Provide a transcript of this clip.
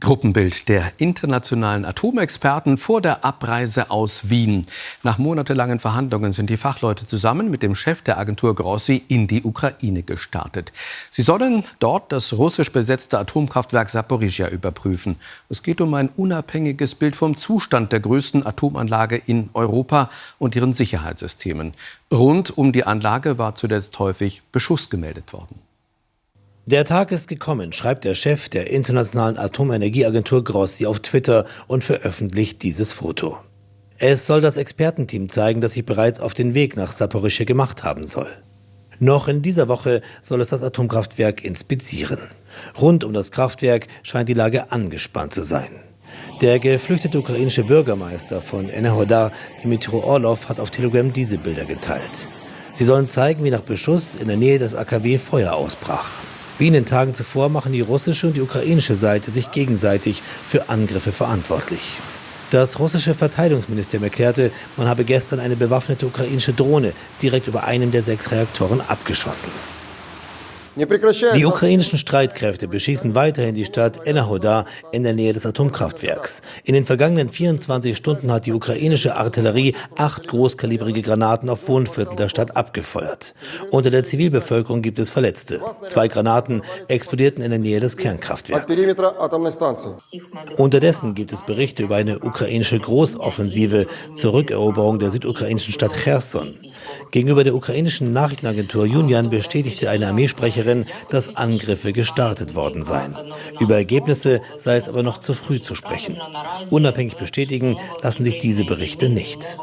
Gruppenbild der internationalen Atomexperten vor der Abreise aus Wien. Nach monatelangen Verhandlungen sind die Fachleute zusammen mit dem Chef der Agentur Grossi in die Ukraine gestartet. Sie sollen dort das russisch besetzte Atomkraftwerk Saporizhia überprüfen. Es geht um ein unabhängiges Bild vom Zustand der größten Atomanlage in Europa und ihren Sicherheitssystemen. Rund um die Anlage war zuletzt häufig Beschuss gemeldet worden. Der Tag ist gekommen, schreibt der Chef der Internationalen Atomenergieagentur Grossi auf Twitter und veröffentlicht dieses Foto. Es soll das Expertenteam zeigen, das sich bereits auf den Weg nach Saporischschja gemacht haben soll. Noch in dieser Woche soll es das Atomkraftwerk inspizieren. Rund um das Kraftwerk scheint die Lage angespannt zu sein. Der geflüchtete ukrainische Bürgermeister von Enerhodar, Dmitry Orlov, hat auf Telegram diese Bilder geteilt. Sie sollen zeigen, wie nach Beschuss in der Nähe des AKW Feuer ausbrach. Wie in den Tagen zuvor machen die russische und die ukrainische Seite sich gegenseitig für Angriffe verantwortlich. Das russische Verteidigungsministerium erklärte, man habe gestern eine bewaffnete ukrainische Drohne direkt über einem der sechs Reaktoren abgeschossen. Die ukrainischen Streitkräfte beschießen weiterhin die Stadt Enerhoda in der Nähe des Atomkraftwerks. In den vergangenen 24 Stunden hat die ukrainische Artillerie acht großkalibrige Granaten auf Wohnviertel der Stadt abgefeuert. Unter der Zivilbevölkerung gibt es Verletzte. Zwei Granaten explodierten in der Nähe des Kernkraftwerks. Unterdessen gibt es Berichte über eine ukrainische Großoffensive zur Rückeroberung der südukrainischen Stadt Cherson. Gegenüber der ukrainischen Nachrichtenagentur Union bestätigte eine Armeesprecherin, Sprecherin, dass Angriffe gestartet worden seien. Über Ergebnisse sei es aber noch zu früh zu sprechen. Unabhängig bestätigen lassen sich diese Berichte nicht.